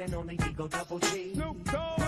and only Eagle Double G. Snoop Dogg.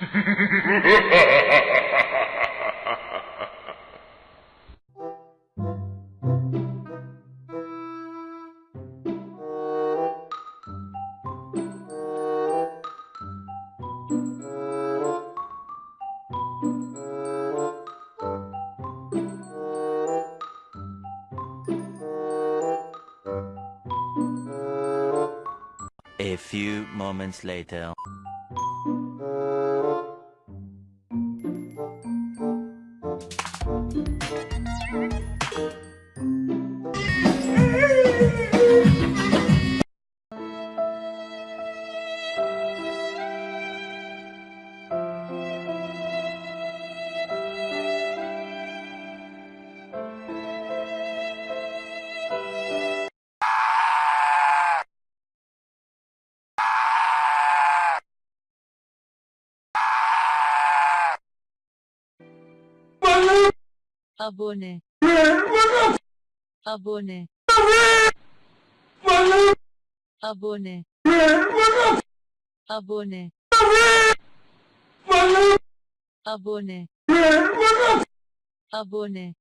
Ha ha ha! A few moments later. Abone. Abone. Abone. Abone. Abone. Abone